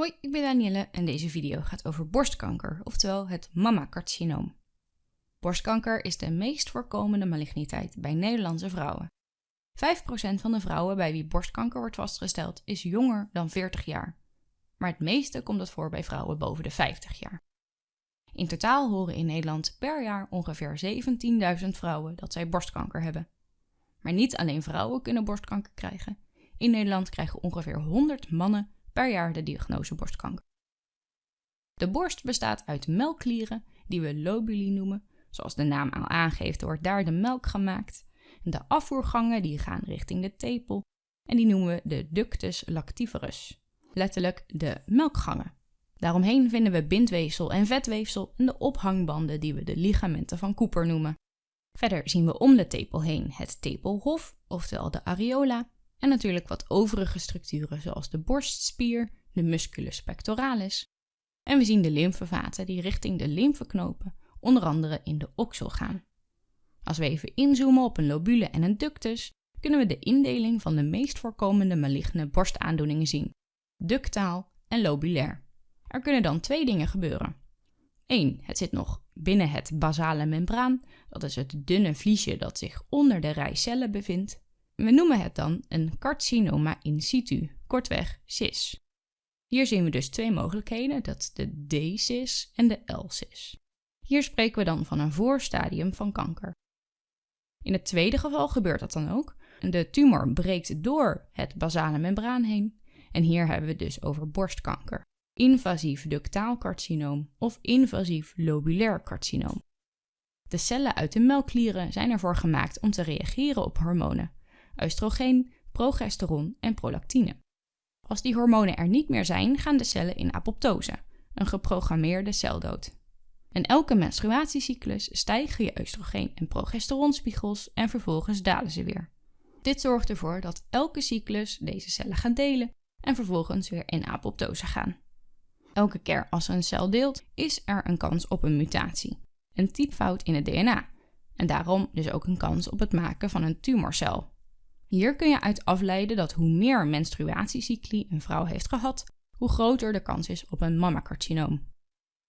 Hoi, ik ben Danielle en deze video gaat over borstkanker, oftewel het mammacarcinoom. Borstkanker is de meest voorkomende maligniteit bij Nederlandse vrouwen. 5% van de vrouwen bij wie borstkanker wordt vastgesteld is jonger dan 40 jaar. Maar het meeste komt het voor bij vrouwen boven de 50 jaar. In totaal horen in Nederland per jaar ongeveer 17.000 vrouwen dat zij borstkanker hebben. Maar niet alleen vrouwen kunnen borstkanker krijgen. In Nederland krijgen ongeveer 100 mannen per jaar de diagnose borstkanker. De borst bestaat uit melkklieren die we lobuli noemen, zoals de naam al aangeeft wordt daar de melk gemaakt. De afvoergangen die gaan richting de tepel en die noemen we de ductus lactiferus, letterlijk de melkgangen. Daaromheen vinden we bindweefsel en vetweefsel en de ophangbanden die we de ligamenten van Cooper noemen. Verder zien we om de tepel heen het tepelhof, oftewel de areola, en natuurlijk wat overige structuren zoals de borstspier, de musculus pectoralis. En we zien de lymfevaten die richting de lymfeknopen, onder andere in de oksel gaan. Als we even inzoomen op een lobule en een ductus, kunnen we de indeling van de meest voorkomende maligne borstaandoeningen zien: ductaal en lobulair. Er kunnen dan twee dingen gebeuren. 1. Het zit nog binnen het basale membraan, dat is het dunne vliesje dat zich onder de rij cellen bevindt. We noemen het dan een carcinoma in situ, kortweg CIS. Hier zien we dus twee mogelijkheden, dat de D-CIS en de L-CIS. Hier spreken we dan van een voorstadium van kanker. In het tweede geval gebeurt dat dan ook. De tumor breekt door het basale membraan heen en hier hebben we dus over borstkanker. Invasief ductaal carcinoom of invasief lobulair carcinoom. De cellen uit de melkklieren zijn ervoor gemaakt om te reageren op hormonen, oestrogeen, progesteron en prolactine. Als die hormonen er niet meer zijn, gaan de cellen in apoptose, een geprogrammeerde celdood. In elke menstruatiecyclus stijgen je oestrogeen- en progesteronspiegels en vervolgens dalen ze weer. Dit zorgt ervoor dat elke cyclus deze cellen gaan delen en vervolgens weer in apoptose gaan. Elke keer als een cel deelt, is er een kans op een mutatie, een typfout in het DNA, en daarom dus ook een kans op het maken van een tumorcel. Hier kun je uit afleiden dat hoe meer menstruatiecycli een vrouw heeft gehad, hoe groter de kans is op een mammacarcinoom.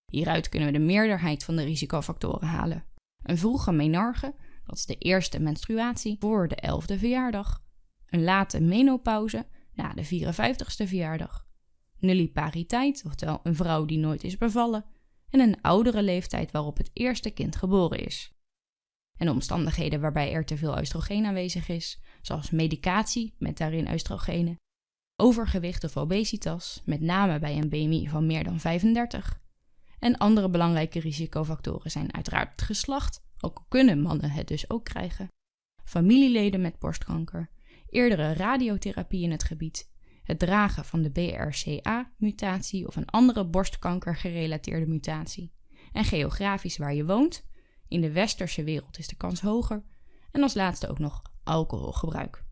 Hieruit kunnen we de meerderheid van de risicofactoren halen. Een vroege menarche, dat is de eerste menstruatie voor de 11e verjaardag. Een late menopauze na de 54ste verjaardag. Nullipariteit, oftewel een vrouw die nooit is bevallen. En een oudere leeftijd waarop het eerste kind geboren is. En omstandigheden waarbij er te veel oestrogeen aanwezig is, zoals medicatie met daarin oestrogenen, overgewicht of obesitas, met name bij een BMI van meer dan 35. En andere belangrijke risicofactoren zijn uiteraard het geslacht, ook kunnen mannen het dus ook krijgen, familieleden met borstkanker, eerdere radiotherapie in het gebied, het dragen van de BRCA-mutatie of een andere borstkanker-gerelateerde mutatie, en geografisch waar je woont. In de westerse wereld is de kans hoger. En als laatste ook nog alcoholgebruik.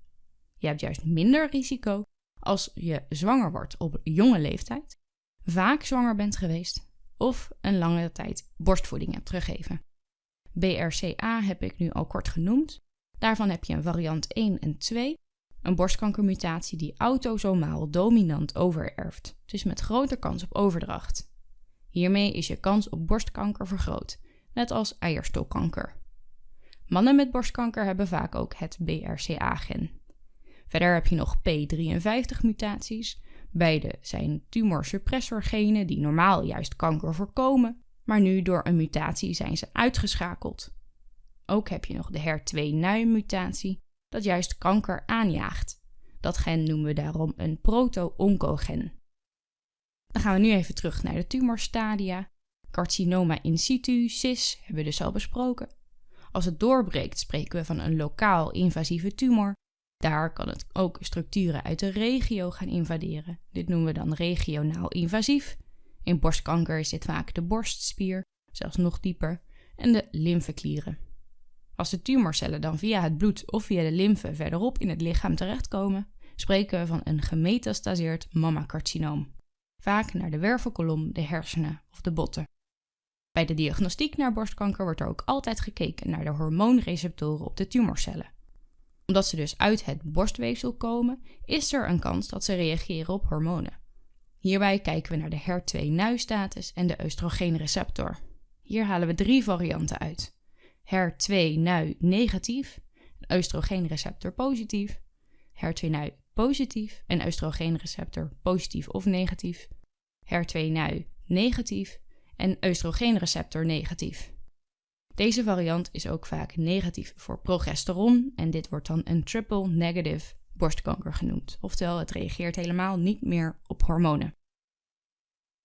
Je hebt juist minder risico als je zwanger wordt op jonge leeftijd, vaak zwanger bent geweest of een lange tijd borstvoeding hebt gegeven. BRCA heb ik nu al kort genoemd. Daarvan heb je een variant 1 en 2, een borstkankermutatie die autosomaal dominant overerft, dus met grote kans op overdracht. Hiermee is je kans op borstkanker vergroot, net als eierstokkanker. Mannen met borstkanker hebben vaak ook het BRCA-gen. Verder heb je nog P53-mutaties. Beide zijn tumorsuppressorgenen die normaal juist kanker voorkomen, maar nu door een mutatie zijn ze uitgeschakeld. Ook heb je nog de HER2-NUI-mutatie, dat juist kanker aanjaagt. Dat gen noemen we daarom een proto-oncogen. Dan gaan we nu even terug naar de tumorstadia. Carcinoma in situ, CIS, hebben we dus al besproken. Als het doorbreekt, spreken we van een lokaal invasieve tumor. Daar kan het ook structuren uit de regio gaan invaderen. Dit noemen we dan regionaal invasief. In borstkanker is dit vaak de borstspier, zelfs nog dieper, en de lymfeklieren. Als de tumorcellen dan via het bloed of via de lymfe verderop in het lichaam terechtkomen, spreken we van een gemetastaseerd mammacarcinoom. Vaak naar de wervelkolom, de hersenen of de botten. Bij de diagnostiek naar borstkanker wordt er ook altijd gekeken naar de hormoonreceptoren op de tumorcellen. Omdat ze dus uit het borstweefsel komen, is er een kans dat ze reageren op hormonen. Hierbij kijken we naar de HER2-NUI-status en de oestrogeenreceptor. Hier halen we drie varianten uit. HER2-NUI negatief, oestrogeenreceptor positief, HER2-NUI positief en oestrogeenreceptor positief of negatief, HER2-NUI negatief en oestrogeenreceptor negatief. Deze variant is ook vaak negatief voor progesteron en dit wordt dan een triple negative borstkanker genoemd. Oftewel, het reageert helemaal niet meer op hormonen.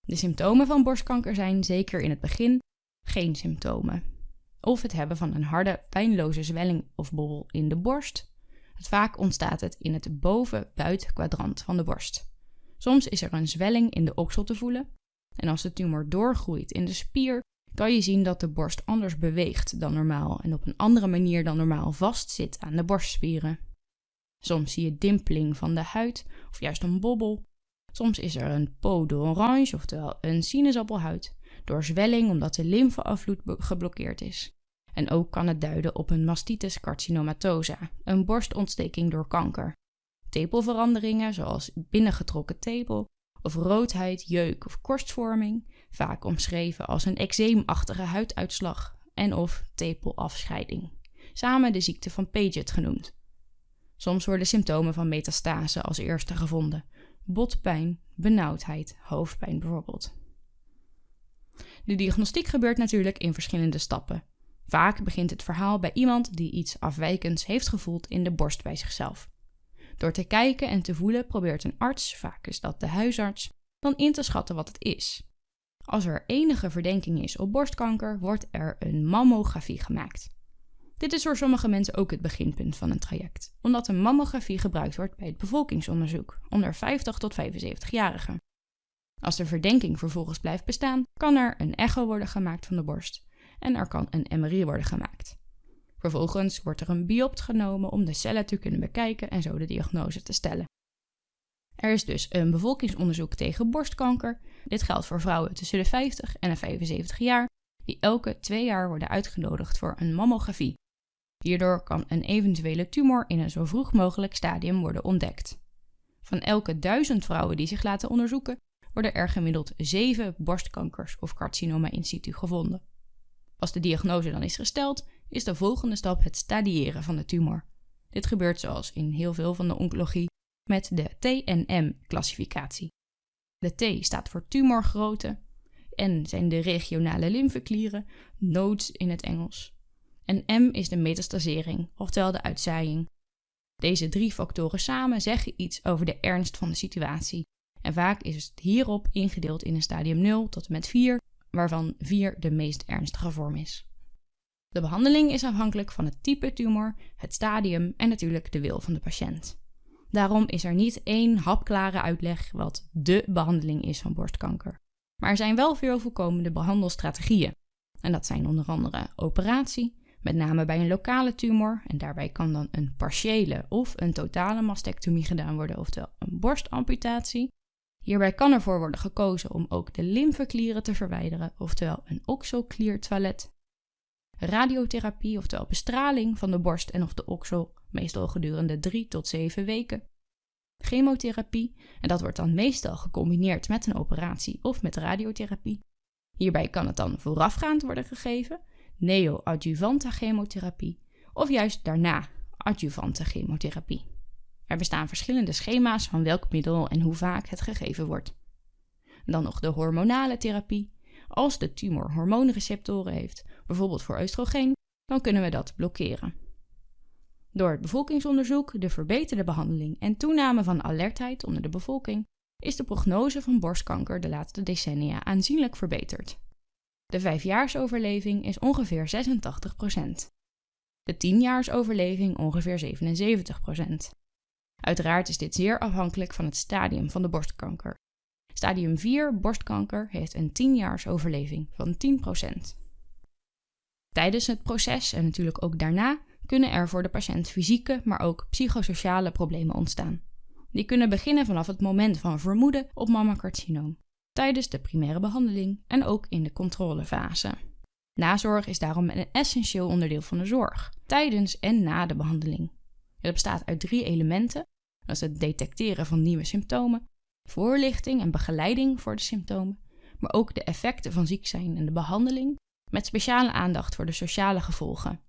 De symptomen van borstkanker zijn zeker in het begin geen symptomen. Of het hebben van een harde, pijnloze zwelling of bobbel in de borst. Vaak ontstaat het in het boven-buitenkwadrant van de borst. Soms is er een zwelling in de oksel te voelen. En als de tumor doorgroeit in de spier, kan je zien dat de borst anders beweegt dan normaal en op een andere manier dan normaal vastzit aan de borstspieren. Soms zie je dimpeling van de huid of juist een bobbel. Soms is er een peau d'orange, oftewel een sinaasappelhuid, door zwelling omdat de lymfeafvloed geblokkeerd is. En ook kan het duiden op een mastitis carcinomatosa, een borstontsteking door kanker. Tepelveranderingen zoals binnengetrokken tepel of roodheid, jeuk of korstvorming, vaak omschreven als een eczeemachtige huiduitslag en of tepelafscheiding. Samen de ziekte van Paget genoemd. Soms worden symptomen van metastase als eerste gevonden. Botpijn, benauwdheid, hoofdpijn bijvoorbeeld. De diagnostiek gebeurt natuurlijk in verschillende stappen. Vaak begint het verhaal bij iemand die iets afwijkends heeft gevoeld in de borst bij zichzelf. Door te kijken en te voelen probeert een arts, vaak is dat de huisarts, dan in te schatten wat het is. Als er enige verdenking is op borstkanker, wordt er een mammografie gemaakt. Dit is voor sommige mensen ook het beginpunt van een traject, omdat een mammografie gebruikt wordt bij het bevolkingsonderzoek onder 50 tot 75-jarigen. Als de verdenking vervolgens blijft bestaan, kan er een echo worden gemaakt van de borst en er kan een MRI worden gemaakt. Vervolgens wordt er een biopt genomen om de cellen te kunnen bekijken en zo de diagnose te stellen. Er is dus een bevolkingsonderzoek tegen borstkanker. Dit geldt voor vrouwen tussen de 50 en de 75 jaar, die elke twee jaar worden uitgenodigd voor een mammografie. Hierdoor kan een eventuele tumor in een zo vroeg mogelijk stadium worden ontdekt. Van elke duizend vrouwen die zich laten onderzoeken, worden er gemiddeld zeven borstkankers of carcinoma in situ gevonden. Als de diagnose dan is gesteld, is de volgende stap het stadiëren van de tumor. Dit gebeurt zoals in heel veel van de oncologie met de TNM-classificatie. De T staat voor tumorgrootte, N zijn de regionale lymfeklieren, nodes in het Engels. En M is de metastasering, oftewel de uitzaaiing. Deze drie factoren samen zeggen iets over de ernst van de situatie. En vaak is het hierop ingedeeld in een stadium 0 tot en met 4, waarvan 4 de meest ernstige vorm is. De behandeling is afhankelijk van het type tumor, het stadium en natuurlijk de wil van de patiënt. Daarom is er niet één hapklare uitleg wat dé behandeling is van borstkanker. Maar er zijn wel veel voorkomende behandelstrategieën. En dat zijn onder andere operatie, met name bij een lokale tumor, en daarbij kan dan een partiële of een totale mastectomie gedaan worden, oftewel een borstamputatie. Hierbij kan ervoor worden gekozen om ook de lymfeklieren te verwijderen, oftewel een oxokliertoilet. Radiotherapie, oftewel bestraling van de borst en of de oksel, meestal gedurende 3 tot 7 weken. Chemotherapie, en dat wordt dan meestal gecombineerd met een operatie of met radiotherapie. Hierbij kan het dan voorafgaand worden gegeven, neoadjuvante chemotherapie, of juist daarna adjuvante chemotherapie. Er bestaan verschillende schema's van welk middel en hoe vaak het gegeven wordt. Dan nog de hormonale therapie. Als de tumor hormoonreceptoren heeft, bijvoorbeeld voor oestrogeen, dan kunnen we dat blokkeren. Door het bevolkingsonderzoek, de verbeterde behandeling en toename van alertheid onder de bevolking is de prognose van borstkanker de laatste decennia aanzienlijk verbeterd. De vijfjaarsoverleving is ongeveer 86%. De tienjaarsoverleving ongeveer 77%. Uiteraard is dit zeer afhankelijk van het stadium van de borstkanker. Stadium 4 borstkanker heeft een 10-jaarsoverleving van 10%. Tijdens het proces en natuurlijk ook daarna kunnen er voor de patiënt fysieke, maar ook psychosociale problemen ontstaan. Die kunnen beginnen vanaf het moment van vermoeden op mammacarcinoom, tijdens de primaire behandeling en ook in de controlefase. Nazorg is daarom een essentieel onderdeel van de zorg, tijdens en na de behandeling. Het bestaat uit drie elementen. Dat is het detecteren van nieuwe symptomen, voorlichting en begeleiding voor de symptomen, maar ook de effecten van ziek zijn en de behandeling, met speciale aandacht voor de sociale gevolgen.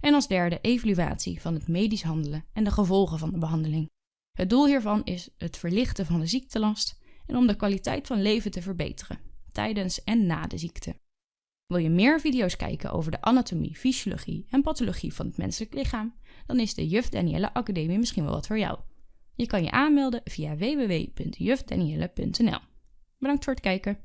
En als derde evaluatie van het medisch handelen en de gevolgen van de behandeling. Het doel hiervan is het verlichten van de ziektelast en om de kwaliteit van leven te verbeteren, tijdens en na de ziekte. Wil je meer video's kijken over de anatomie, fysiologie en pathologie van het menselijk lichaam? Dan is de Juf Danielle Academie misschien wel wat voor jou. Je kan je aanmelden via www.jufdanielle.nl. Bedankt voor het kijken.